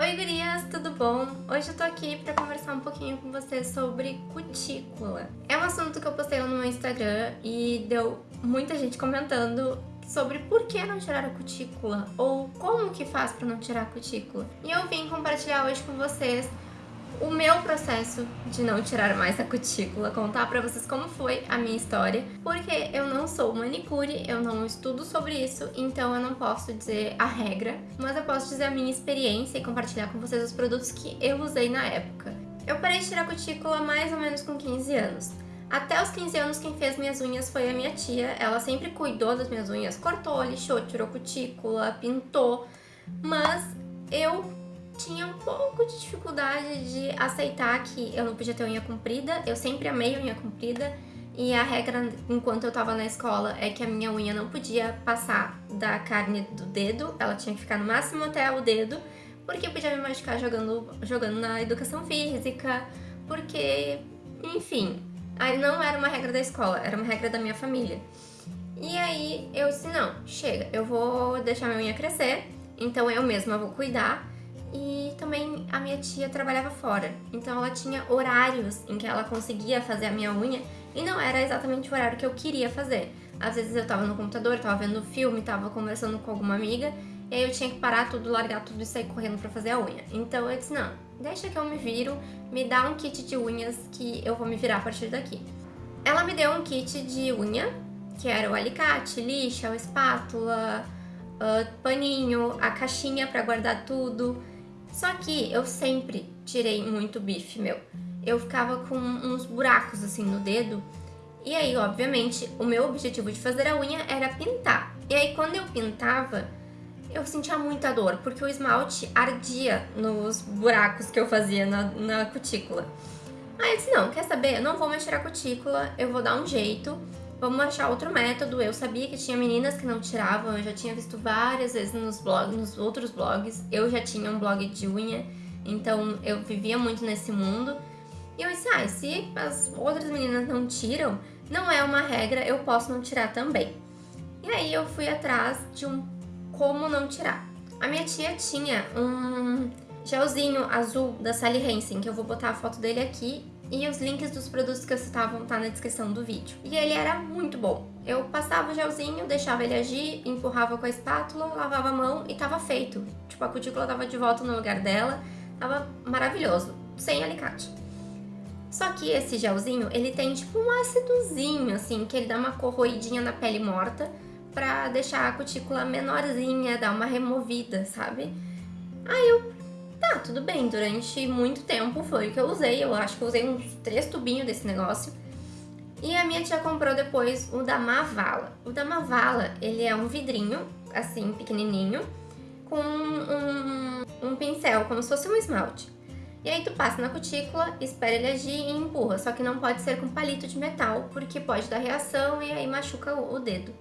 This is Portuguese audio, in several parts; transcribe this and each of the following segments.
Oi gurias, tudo bom? Hoje eu tô aqui pra conversar um pouquinho com vocês sobre cutícula. É um assunto que eu postei no meu Instagram e deu muita gente comentando sobre por que não tirar a cutícula ou como que faz pra não tirar a cutícula. E eu vim compartilhar hoje com vocês o meu processo de não tirar mais a cutícula, contar pra vocês como foi a minha história, porque eu não sou manicure, eu não estudo sobre isso, então eu não posso dizer a regra, mas eu posso dizer a minha experiência e compartilhar com vocês os produtos que eu usei na época. Eu parei de tirar cutícula mais ou menos com 15 anos. Até os 15 anos quem fez minhas unhas foi a minha tia, ela sempre cuidou das minhas unhas, cortou, lixou, tirou cutícula, pintou, mas eu tinha um pouco de dificuldade de aceitar que eu não podia ter unha comprida. Eu sempre amei unha comprida e a regra enquanto eu tava na escola é que a minha unha não podia passar da carne do dedo, ela tinha que ficar no máximo até o dedo, porque eu podia me machucar jogando, jogando na educação física, porque, enfim, aí não era uma regra da escola, era uma regra da minha família. E aí eu disse, não, chega, eu vou deixar minha unha crescer, então eu mesma vou cuidar, e também a minha tia trabalhava fora, então ela tinha horários em que ela conseguia fazer a minha unha e não era exatamente o horário que eu queria fazer. Às vezes eu tava no computador, tava vendo filme, tava conversando com alguma amiga e aí eu tinha que parar tudo, largar tudo e sair correndo pra fazer a unha. Então eu disse, não, deixa que eu me viro, me dá um kit de unhas que eu vou me virar a partir daqui. Ela me deu um kit de unha, que era o alicate, lixa, espátula, uh, paninho, a caixinha pra guardar tudo, só que eu sempre tirei muito bife, meu. Eu ficava com uns buracos assim no dedo. E aí, obviamente, o meu objetivo de fazer a unha era pintar. E aí, quando eu pintava, eu sentia muita dor, porque o esmalte ardia nos buracos que eu fazia na, na cutícula. Aí eu disse, não, quer saber? Eu não vou mexer a cutícula, eu vou dar um jeito vamos achar outro método. Eu sabia que tinha meninas que não tiravam, eu já tinha visto várias vezes nos blogs, nos outros blogs. Eu já tinha um blog de unha, então eu vivia muito nesse mundo. E eu disse, ah, se as outras meninas não tiram, não é uma regra, eu posso não tirar também. E aí eu fui atrás de um como não tirar. A minha tia tinha um gelzinho azul da Sally Hansen, que eu vou botar a foto dele aqui e os links dos produtos que eu citava vão estar na descrição do vídeo. E ele era muito bom. Eu passava o gelzinho, deixava ele agir, empurrava com a espátula, lavava a mão e tava feito. Tipo, a cutícula tava de volta no lugar dela, tava maravilhoso, sem alicate. Só que esse gelzinho, ele tem tipo um ácidozinho, assim, que ele dá uma corroidinha na pele morta pra deixar a cutícula menorzinha, dar uma removida, sabe? Aí eu Tá, tudo bem, durante muito tempo foi o que eu usei, eu acho que eu usei uns três tubinhos desse negócio. E a minha tia comprou depois o da Mavala. O da Mavala, ele é um vidrinho, assim, pequenininho, com um, um pincel, como se fosse um esmalte. E aí tu passa na cutícula, espera ele agir e empurra, só que não pode ser com palito de metal, porque pode dar reação e aí machuca o dedo.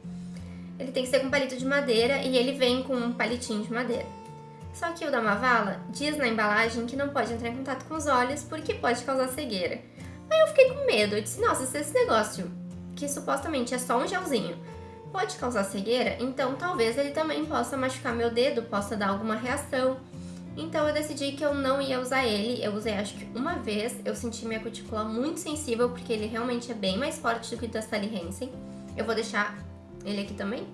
Ele tem que ser com palito de madeira e ele vem com um palitinho de madeira. Só que o da Mavala diz na embalagem que não pode entrar em contato com os olhos porque pode causar cegueira. Aí eu fiquei com medo, eu disse, nossa, se esse negócio, que supostamente é só um gelzinho, pode causar cegueira, então talvez ele também possa machucar meu dedo, possa dar alguma reação. Então eu decidi que eu não ia usar ele, eu usei acho que uma vez, eu senti minha cutícula muito sensível, porque ele realmente é bem mais forte do que o da Sally Hansen. Eu vou deixar ele aqui também.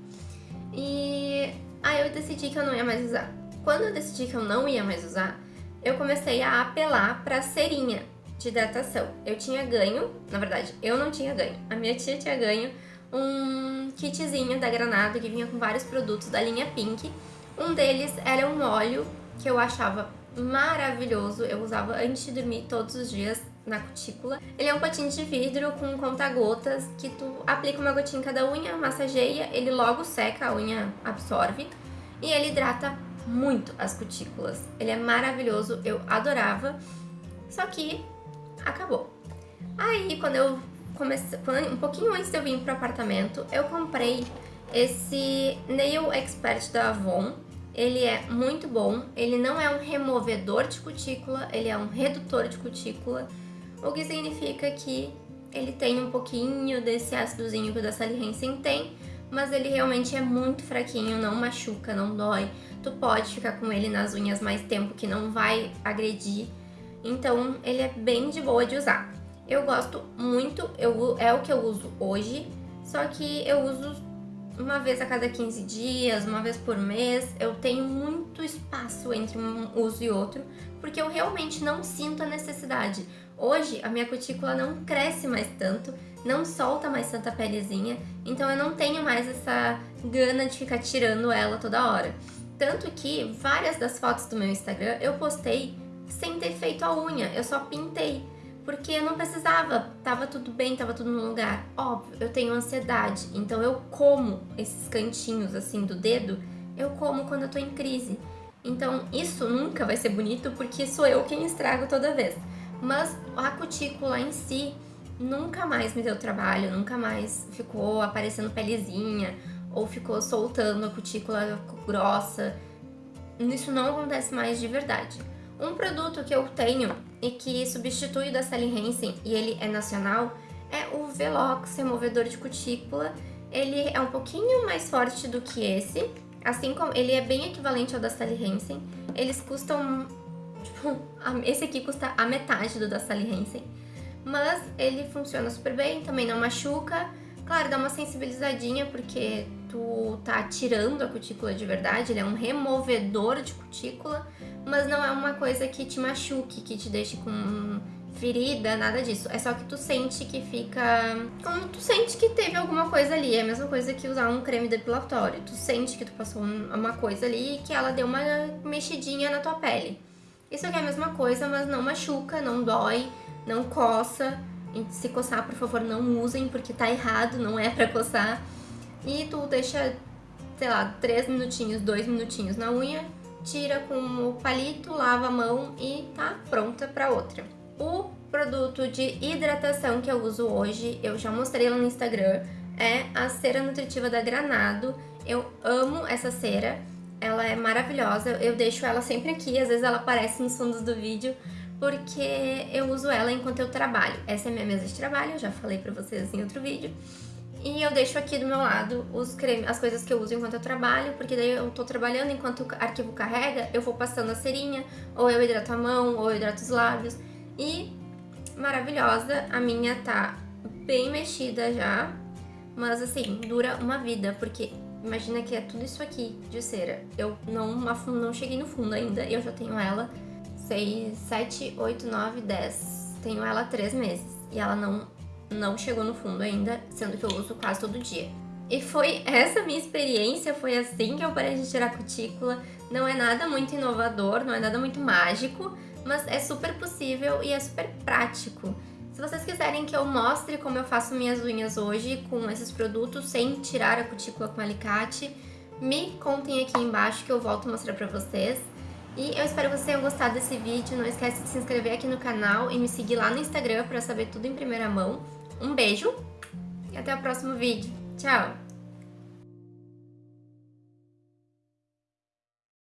E aí eu decidi que eu não ia mais usar. Quando eu decidi que eu não ia mais usar, eu comecei a apelar para cerinha de hidratação. Eu tinha ganho, na verdade, eu não tinha ganho, a minha tia tinha ganho um kitzinho da Granada que vinha com vários produtos da linha Pink. Um deles era um óleo que eu achava maravilhoso, eu usava antes de dormir todos os dias na cutícula. Ele é um potinho de vidro com conta-gotas que tu aplica uma gotinha em cada unha, massageia, ele logo seca, a unha absorve e ele hidrata muito as cutículas. Ele é maravilhoso, eu adorava, só que acabou. Aí, quando eu comecei, um pouquinho antes de eu vir pro apartamento, eu comprei esse Nail Expert da Avon. Ele é muito bom, ele não é um removedor de cutícula, ele é um redutor de cutícula, o que significa que ele tem um pouquinho desse ácidozinho que o da Sally Hansen tem, mas ele realmente é muito fraquinho, não machuca, não dói, tu pode ficar com ele nas unhas mais tempo que não vai agredir. Então ele é bem de boa de usar. Eu gosto muito, eu, é o que eu uso hoje, só que eu uso uma vez a cada 15 dias, uma vez por mês. Eu tenho muito espaço entre um uso e outro, porque eu realmente não sinto a necessidade. Hoje a minha cutícula não cresce mais tanto, não solta mais tanta pelezinha, então eu não tenho mais essa gana de ficar tirando ela toda hora. Tanto que várias das fotos do meu Instagram eu postei sem ter feito a unha, eu só pintei. Porque eu não precisava, tava tudo bem, tava tudo no lugar. Óbvio, eu tenho ansiedade, então eu como esses cantinhos assim do dedo, eu como quando eu tô em crise. Então isso nunca vai ser bonito porque sou eu quem estrago toda vez. Mas a cutícula em si nunca mais me deu trabalho, nunca mais ficou aparecendo pelezinha ou ficou soltando a cutícula grossa. Isso não acontece mais de verdade. Um produto que eu tenho e que substitui o da Sally Hansen e ele é nacional é o Velox removedor de cutícula. Ele é um pouquinho mais forte do que esse, assim como ele é bem equivalente ao da Sally Hansen. Eles custam, tipo, esse aqui custa a metade do da Sally Hansen, mas ele funciona super bem, também não machuca. Claro, dá uma sensibilizadinha porque tu tá tirando a cutícula de verdade, ele é um removedor de cutícula, mas não é uma coisa que te machuque, que te deixe com ferida, nada disso. É só que tu sente que fica... Como tu sente que teve alguma coisa ali. É a mesma coisa que usar um creme depilatório. Tu sente que tu passou uma coisa ali e que ela deu uma mexidinha na tua pele. Isso aqui é a mesma coisa, mas não machuca, não dói, não coça. Se coçar, por favor, não usem, porque tá errado, não é pra coçar. E tu deixa, sei lá, 3 minutinhos, 2 minutinhos na unha, tira com o palito, lava a mão e tá pronta para outra. O produto de hidratação que eu uso hoje, eu já mostrei lá no Instagram, é a cera nutritiva da Granado. Eu amo essa cera, ela é maravilhosa, eu deixo ela sempre aqui, às vezes ela aparece nos fundos do vídeo, porque eu uso ela enquanto eu trabalho. Essa é minha mesa de trabalho, eu já falei pra vocês em outro vídeo. E eu deixo aqui do meu lado os creme, as coisas que eu uso enquanto eu trabalho, porque daí eu tô trabalhando enquanto o arquivo carrega, eu vou passando a cerinha, ou eu hidrato a mão, ou eu hidrato os lábios. E maravilhosa, a minha tá bem mexida já, mas assim, dura uma vida, porque imagina que é tudo isso aqui de cera. Eu não, não cheguei no fundo ainda, eu já tenho ela 6, 7, 8, 9, 10. Tenho ela há 3 meses e ela não não chegou no fundo ainda, sendo que eu uso quase todo dia. E foi essa minha experiência, foi assim que eu parei de tirar cutícula. Não é nada muito inovador, não é nada muito mágico, mas é super possível e é super prático. Se vocês quiserem que eu mostre como eu faço minhas unhas hoje com esses produtos sem tirar a cutícula com alicate, me contem aqui embaixo que eu volto a mostrar pra vocês. E eu espero que vocês tenham gostado desse vídeo, não esquece de se inscrever aqui no canal e me seguir lá no Instagram pra saber tudo em primeira mão. Um beijo e até o próximo vídeo. Tchau!